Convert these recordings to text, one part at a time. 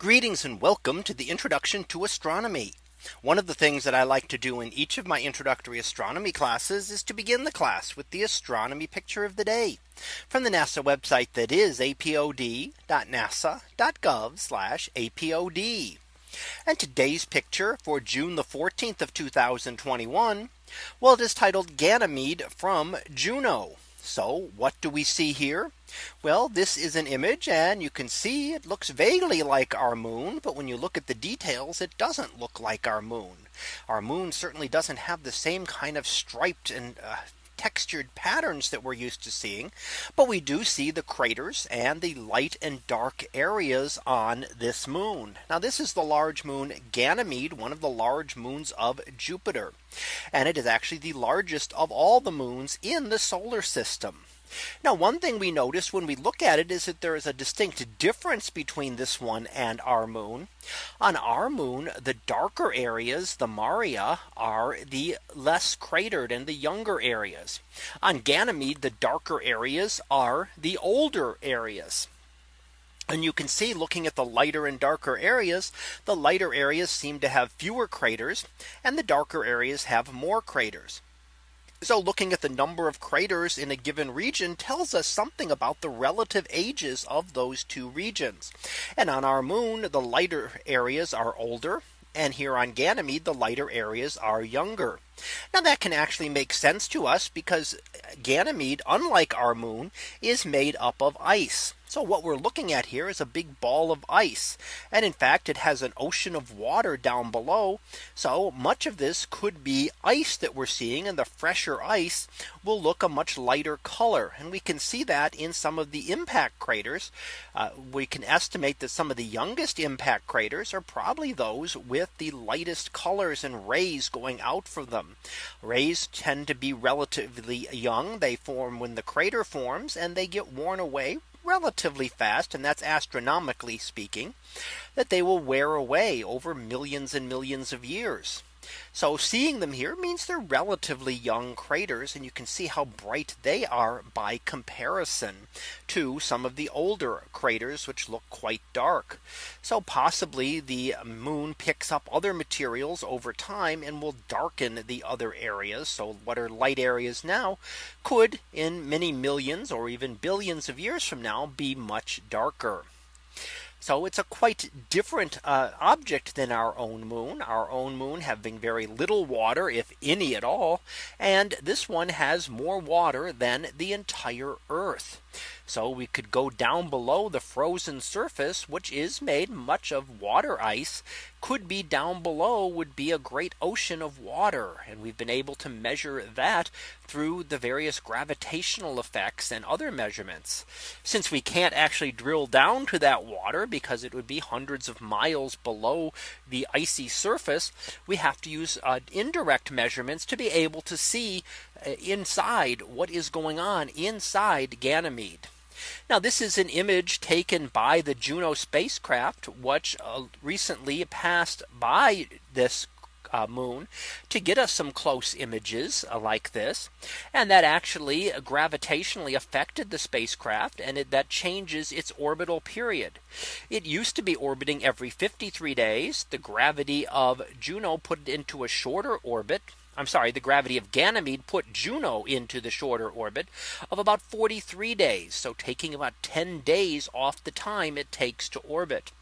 Greetings and welcome to the introduction to astronomy. One of the things that I like to do in each of my introductory astronomy classes is to begin the class with the astronomy picture of the day from the NASA website that is apod.nasa.gov apod. And today's picture for June the 14th of 2021. Well, it is titled Ganymede from Juno. So what do we see here? Well, this is an image and you can see it looks vaguely like our moon. But when you look at the details, it doesn't look like our moon. Our moon certainly doesn't have the same kind of striped and uh, textured patterns that we're used to seeing. But we do see the craters and the light and dark areas on this moon. Now this is the large moon Ganymede, one of the large moons of Jupiter. And it is actually the largest of all the moons in the solar system. Now one thing we notice when we look at it is that there is a distinct difference between this one and our moon. On our moon, the darker areas, the Maria are the less cratered and the younger areas. On Ganymede, the darker areas are the older areas. And you can see looking at the lighter and darker areas, the lighter areas seem to have fewer craters and the darker areas have more craters. So looking at the number of craters in a given region tells us something about the relative ages of those two regions. And on our moon, the lighter areas are older. And here on Ganymede, the lighter areas are younger. Now that can actually make sense to us because Ganymede, unlike our moon, is made up of ice. So what we're looking at here is a big ball of ice. And in fact, it has an ocean of water down below. So much of this could be ice that we're seeing and the fresher ice will look a much lighter color. And we can see that in some of the impact craters. Uh, we can estimate that some of the youngest impact craters are probably those with the lightest colors and rays going out from them. Rays tend to be relatively young. They form when the crater forms and they get worn away relatively fast, and that's astronomically speaking, that they will wear away over millions and millions of years. So seeing them here means they're relatively young craters and you can see how bright they are by comparison to some of the older craters which look quite dark. So possibly the moon picks up other materials over time and will darken the other areas. So what are light areas now could in many millions or even billions of years from now be much darker. So it's a quite different uh, object than our own moon. Our own moon having very little water, if any at all. And this one has more water than the entire Earth. So we could go down below the frozen surface, which is made much of water ice could be down below would be a great ocean of water. And we've been able to measure that through the various gravitational effects and other measurements. Since we can't actually drill down to that water because it would be hundreds of miles below the icy surface, we have to use uh, indirect measurements to be able to see uh, inside what is going on inside Ganymede. Now this is an image taken by the Juno spacecraft, which uh, recently passed by this uh, moon to get us some close images uh, like this. And that actually gravitationally affected the spacecraft and it, that changes its orbital period. It used to be orbiting every 53 days. The gravity of Juno put it into a shorter orbit I'm sorry, the gravity of Ganymede put Juno into the shorter orbit of about 43 days. So taking about 10 days off the time it takes to orbit.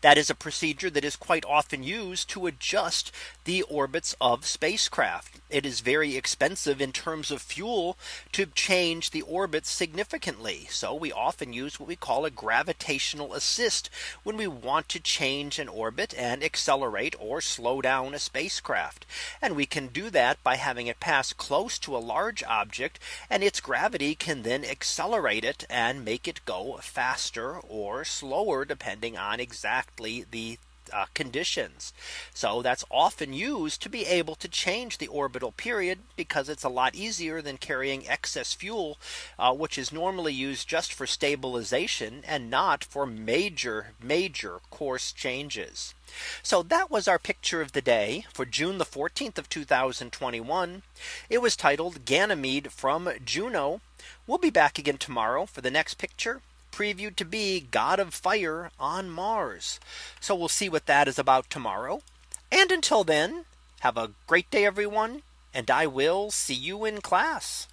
That is a procedure that is quite often used to adjust the orbits of spacecraft. It is very expensive in terms of fuel to change the orbits significantly. So we often use what we call a gravitational assist when we want to change an orbit and accelerate or slow down a spacecraft. And we can do that by having it pass close to a large object and its gravity can then accelerate it and make it go faster or slower depending on exactly exactly the uh, conditions. So that's often used to be able to change the orbital period because it's a lot easier than carrying excess fuel, uh, which is normally used just for stabilization and not for major, major course changes. So that was our picture of the day for June the 14th of 2021. It was titled Ganymede from Juno. We'll be back again tomorrow for the next picture previewed to be God of fire on Mars. So we'll see what that is about tomorrow. And until then, have a great day, everyone. And I will see you in class.